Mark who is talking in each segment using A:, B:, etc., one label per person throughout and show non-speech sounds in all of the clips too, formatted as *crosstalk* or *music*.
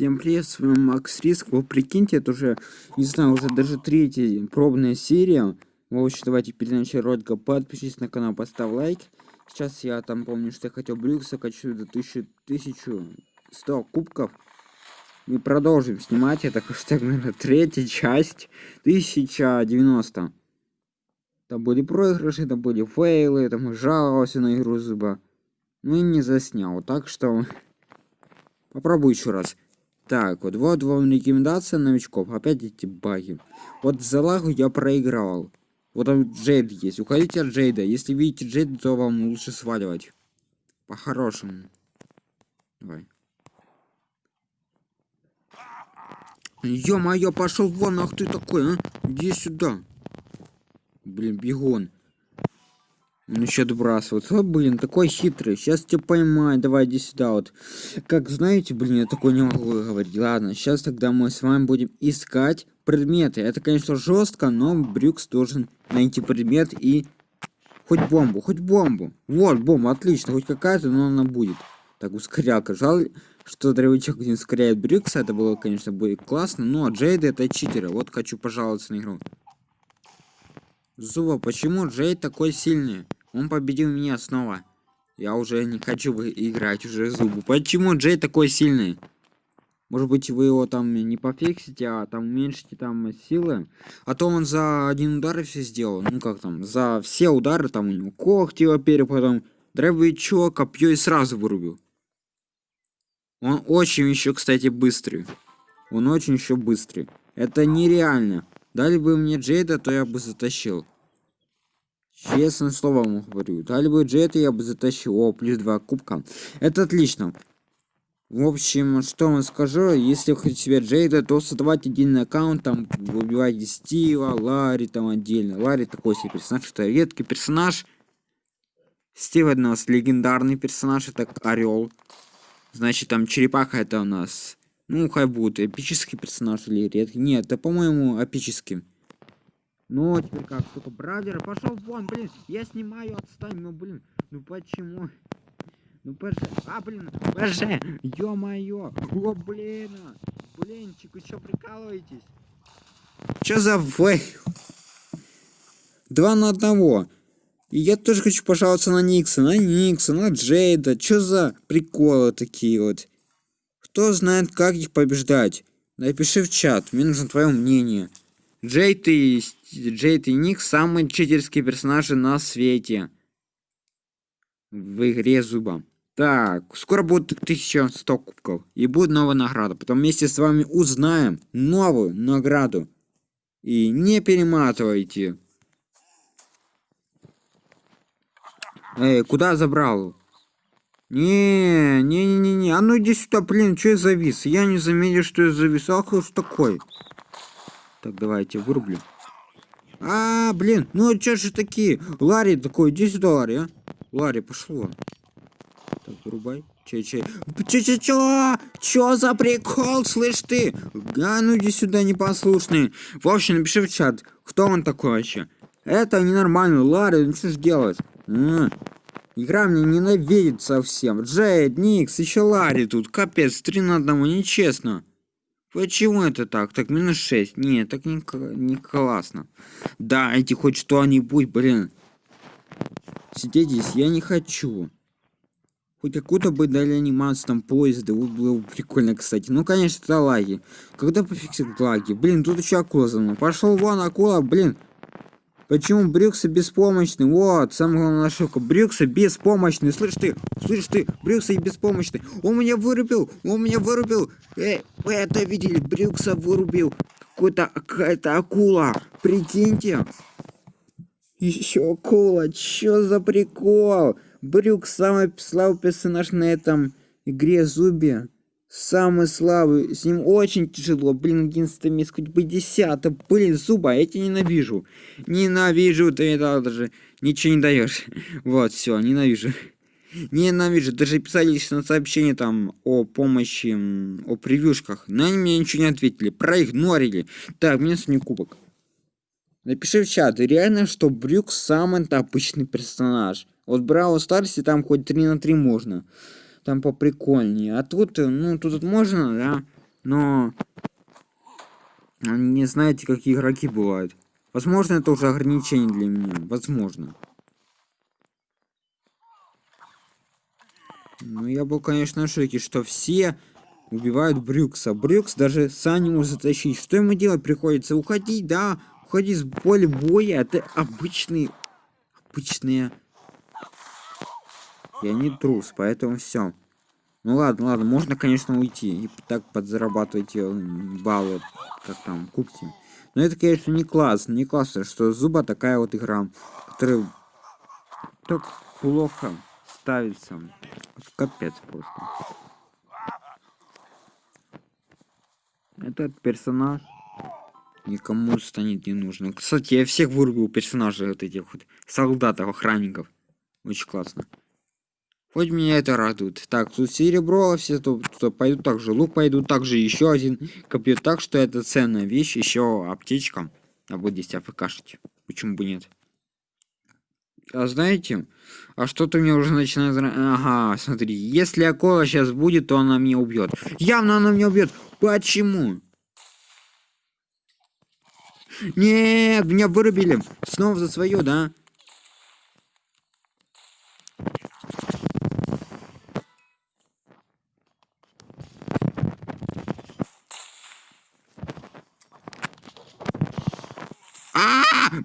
A: Всем привет, с вами Макс Риск. Вы прикиньте, это уже, не знаю, уже даже третья пробная серия. В общем, давайте перед началом ролика подпишитесь на канал, поставь лайк. Сейчас я там помню, что я хотел Брюкса качу до 1000, 1100 кубков. И продолжим снимать. Это хэштег, наверное, третья часть. 1090. Там были проигрыши, там были фейлы, там жаловался на игру зуба. Ну и не заснял. Так что *laughs* попробую еще раз. Так, вот, вот вам рекомендация новичков. Опять эти баги. Вот за лагу я проиграл. Вот там Джейд есть. Уходите от Джейда. Если видите Джейда, то вам лучше сваливать. По-хорошему. Давай. Ё-моё, пошел вон, ах ты такой, а? Иди сюда. Блин, бегон. Он еще отбрасывает. О, блин, такой хитрый. Сейчас тебя поймаю. Давай, иди сюда вот. Как знаете, блин, я такой не могу говорить. Ладно, сейчас тогда мы с вами будем искать предметы. Это, конечно, жестко, но Брюкс должен найти предмет и... Хоть бомбу, хоть бомбу. Вот, бомба, отлично. Хоть какая-то, но она будет. Так, ускорялка. Жаль, что дровичок не ускоряет Брюкса. Это было, конечно, будет классно. Но Джейд это читеры. Вот хочу пожаловаться на игру. Зуба, почему Джейд такой сильный? Он победил меня снова. Я уже не хочу играть уже зубу. Почему Джей такой сильный? Может быть вы его там не пофиксите, а там уменьшите там силы. А то он за один удар все сделал. Ну как там, за все удары там у него когти во-первых, потом дробовичок, копье и сразу вырубил. Он очень еще, кстати, быстрый. Он очень еще быстрый. Это нереально. Дали бы мне Джейда, то я бы затащил. Честное слово вам говорю. Дали бы джеты, я бы затащил. О, плюс 2 кубка. Это отлично. В общем, что вам скажу, если вы хотите себе Джейда, то создавать отдельный аккаунт, там, выбивайте Стива, Ларри, там, отдельно. Ларри такой себе персонаж, что редкий персонаж. Стив это у нас легендарный персонаж, это Орел. Значит, там черепаха это у нас, ну, хай будет эпический персонаж или редкий. Нет, это, по-моему, эпический. Ну, теперь как, сука, brother, пошел вон, блин, я снимаю, отстань, ну, блин, ну почему? Ну, ПЖ, а, блин, ПЖ, ё-моё, о, блин, блинчик, вы прикалываетесь? Чё за фейл? Два на одного. И я тоже хочу пожаловаться на Никса, на Никса, на Джейда. Чё за приколы такие вот? Кто знает, как их побеждать? Напиши в чат, мне нужно твое мнение. Джейд и, Джейд и Ник самые читерские персонажи на свете. В игре зуба. Так, скоро будет 1100 кубков. И будет новая награда. Потом вместе с вами узнаем новую награду. И не перематывайте. Эй, куда забрал? Не, не, не, не, не. А ну иди сюда, блин, что я завис? Я не заметил, что я завис. Ах, что такой? Так, давайте вырублю. А, блин, ну чё же такие? Ларри такой, иди сюда, Ларри, а? Ларри, пошел вон. Так, вырубай. Че, че? Че, че, че? Чё за прикол, слышь ты? А, ну иди сюда, непослушный. В общем, напиши в чат, кто он такой вообще. Это ненормально, Ларри, ну что ж делать? А, игра мне ненавидит совсем. Джейд, Никс, еще Ларри тут. Капец, три на одного, нечестно. Почему это так? Так, минус 6. Нет, так не, не классно. Дайте хоть что-нибудь, блин. Сидеть здесь я не хочу. Хоть какую-то бы дали анимацию там поезда, было бы прикольно, кстати. Ну, конечно, это лаги. Когда пофиксит лаги? Блин, тут еще акула за мной. Пошел вон, акула, блин. Почему Брюксы беспомощный? Вот, самая главная ошибка. Брюксы беспомощный. Слышь ты, слышь ты, Брюксы беспомощный. Он меня вырубил, он меня вырубил. Эй, вы это видели? Брюкса вырубил. Какой-то, какая-то акула. Прикиньте. Еще акула. Чё за прикол? Брюкс самый слабый персонаж на этом игре Зуби. Самый слабый, с ним очень тяжело, блин, 11 место, хоть бы 10, блин, зуба, я тебя ненавижу. Ненавижу, ты это даже ничего не даешь. *laughs* Вот, все, ненавижу. *laughs* Ненавижу, даже писали лично сообщение там о помощи, о превьюшках, но они мне ничего не ответили, проигнорили. Так, мне сегодня кубок. Напиши в чат, реально, что Брюк самый обычный персонаж. Вот Браво Старси там хоть 3 на 3 можно там поприкольнее. А тут, э, ну, тут можно, да. но не знаете, какие игроки бывают. Возможно, это уже ограничение для меня. Возможно. Ну, я был, конечно, в шоке, что все убивают Брюкса. Брюкс даже сам не может затащить. Что ему делать приходится? Уходить, да? Уходить с поля боя. Это обычные... Обычные... Я не трус, поэтому все. Ну ладно, ладно, можно, конечно, уйти и так подзарабатывать э, баллы, как там, кубки. Но это, конечно, не классно, не классно, что Зуба такая вот игра, которая так плохо ставится. Капец просто. Этот персонаж никому станет не нужен. Кстати, я всех вырубил персонажей вот этих вот солдатов, охранников. Очень классно. Хоть меня это радует. Так, тут серебро, все тут, тут пойдут также лук пойдут, также еще один копье. Так что это ценная вещь, еще аптечка. А будет здесь АФКшить. Почему бы нет? А знаете, а что-то мне уже начинает... Ага, смотри, если акула сейчас будет, то она меня убьет. Явно она меня убьет. Почему? Нет, меня вырубили. Снова за свое, да?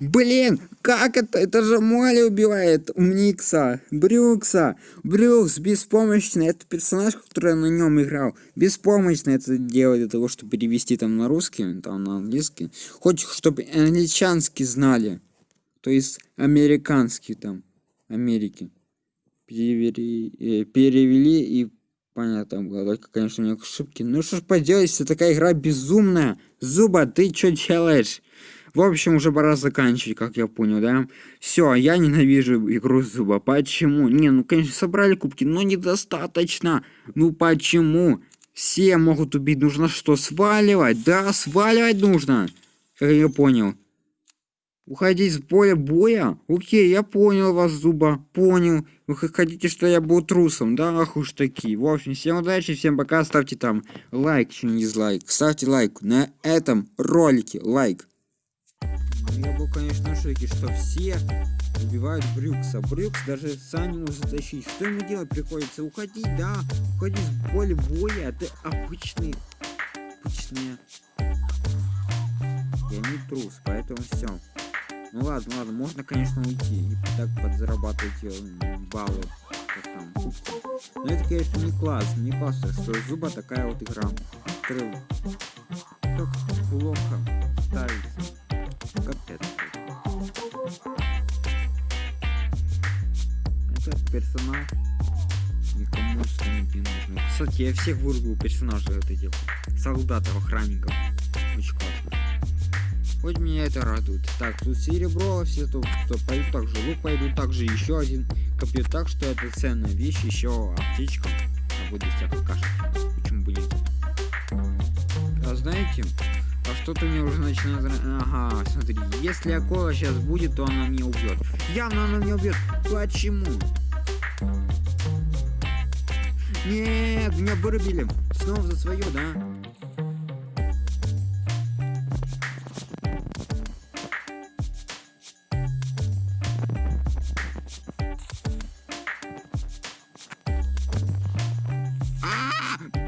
A: Блин, как это? Это же Молли убивает Умникса, Брюкса. Брюкс беспомощный. Это персонаж, который на нем играл. Беспомощно это делает для того, чтобы перевести там на русский, там на английский. Хоть чтобы англичанский знали. То есть американский там. Америки. Перевели, э, перевели и понятно было. Конечно, у меня ошибки. Ну что ж поделать, если такая игра безумная. Зуба, ты что делаешь? В общем, уже пора заканчивать, как я понял, да? Все, я ненавижу игру зуба. Почему? Не, ну, конечно, собрали кубки, но недостаточно. Ну, почему? Все могут убить. Нужно что, сваливать? Да, сваливать нужно. Как я понял. Уходить с поля боя? Окей, я понял вас, Зуба, понял. Вы хотите, что я был трусом, да? Ах уж такие. В общем, всем удачи, всем пока. Ставьте там лайк, что не дизлайк. Ставьте лайк на этом ролике, лайк. Я был, конечно, в шоке, что все убивают Брюкса. Брюкс даже сам не может затащить. Что ему делать приходится? Уходить, да, уходить с поля боя. Это обычные, обычные. Я не трус, поэтому все. Ну ладно, ладно, можно, конечно, уйти и так подзарабатывать э, баллы. Но это, конечно, не классно, не классно, что зуба такая вот игра, которая так плохо ставится. Этот персонаж никому не нужен. Кстати, я всех вырубил персонажей вот этих солдатов, охранников. Очень классно. Хоть меня это радует. Так, тут серебро, все тут, кто пойдут также лук пойдут, также еще один копье. Так что это ценная вещь, еще аптечка. А будет всякая каша. Почему бы нет? А знаете, что-то мне уже начинает... Ага, смотри, если акула сейчас будет, то она меня убьет. Явно она меня убьет. Почему? Нет, меня вырубили. Снова за свое, да?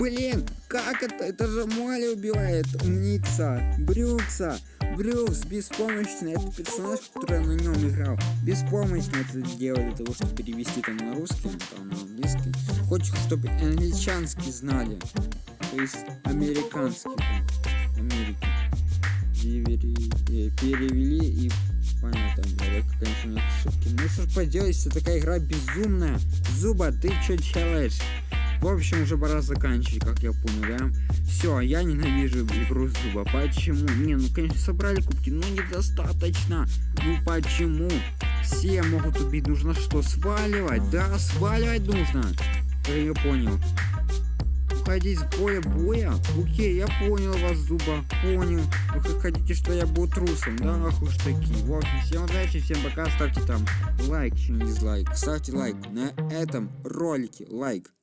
A: Блин, как это? Это же Молли убивает Никса, Брюкса. Брюкс беспомощный, это персонаж, который на нем играл. Беспомощно это делает для того, чтобы перевести там на русский, там на английский. Хочет, чтобы англичанский знали. То есть американский, там, Америки. Перевели, э, перевели и понятно, только, конечно, нет ошибки. Ну что поделать, если такая игра безумная. Зуба, ты что делаешь? В общем, уже пора заканчивать, как я понял, да? Все, я ненавижу игру зуба. Почему? Не, ну, конечно, собрали кубки, но недостаточно. Ну, почему? Все могут убить. Нужно что, сваливать? Да, сваливать нужно. Я понял. Уходить с поля боя? Окей, я понял вас, Зуба. Понял. Вы хотите, что я был трусом, да? Ах уж такие. В общем, всем удачи, всем пока. Ставьте там лайк, чем дизлайк. Ставьте лайк на этом ролике. Лайк.